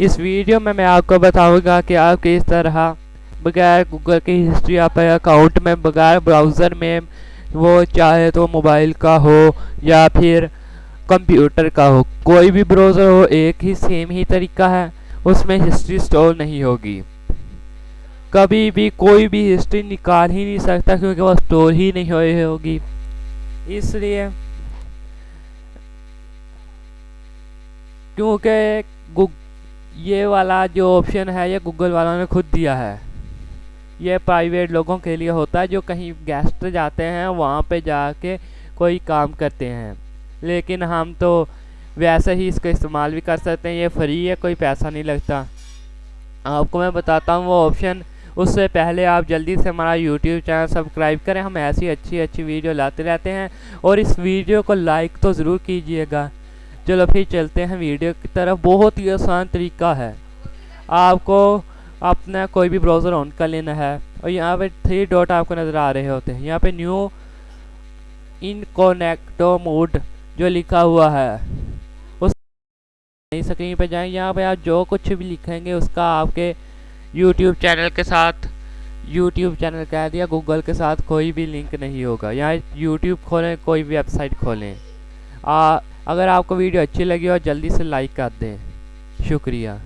इस वीडियो में मैं आपको बताऊँगा कि आप किस तरह बगैर गूगल की हिस्ट्री अपने अकाउंट में, बगैर ब्राउज़र में वो चाहे तो मोबाइल का हो या फिर कंप्यूटर का हो, कोई भी ब्राउज़र हो, एक ही सेम ही तरीका है, उसमें हिस्ट्री स्टोर नहीं होगी। कभी भी कोई भी हिस्ट्री निकाल ही नहीं सकता क्योंकि वो स्टोर ही नहीं हुई होगी। इसलिए क्योंकि ये वाला जो ऑप्शन है, ये गूगल वालों ने खुद दिया है। ये प्राइवेट लोगों के लिए होता है, जो कहीं गेस्ट जाते हैं, वहाँ पे जाके कोई काम करते हैं। लेकिन हम तो वैसे ही इसका इस्तेमाल भी कर सकते हैं, ये फ्री है, कोई पैसा नहीं लगता। आपको मैं बताता हूँ वो ऑप्शन उससे पहले आप जल्दी से हमारा यूट्यूब चैनल सब्सक्राइब करें, हम ऐसी अच्छी अच्छी वीडियो लाते रहते हैं। और इस वीडियो को लाइक तो ज़रूर कीजिएगा। चलो फिर चलते हैं वीडियो की तरफ़। बहुत ही आसान तरीका है। आपको अपना कोई भी ब्राउज़र ऑन कर लेना है और यहाँ पे थ्री डॉट आपको नज़र आ रहे होते हैं। यहाँ पे न्यू इनकोनेक्टो मोड जो लिखा हुआ है उस स्क्रीन पे जाएँगे यहाँ पे आप जो कुछ भी लिखेंगे उसका आपके यूट्यूब चैनल के साथ यूट्यूब चैनल कह दिया गूगल के साथ कोई भी लिंक नहीं होगा। यहाँ यूट्यूब खोलें कोई भी वेबसाइट खोलें। आ, अगर आपको वीडियो अच्छी लगी हो जल्दी से लाइक कर दें। शुक्रिया।